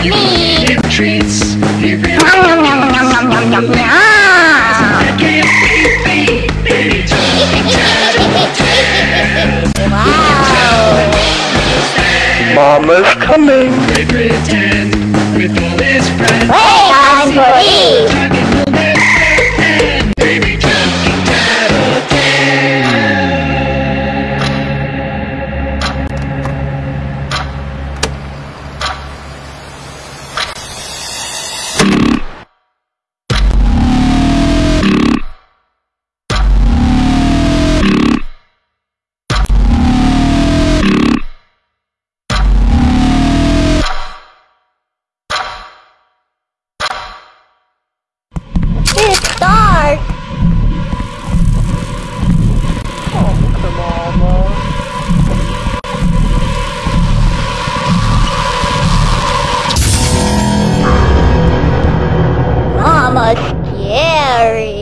Treats. Mama's coming. They pretend with all his friends. Hey, I'm scary.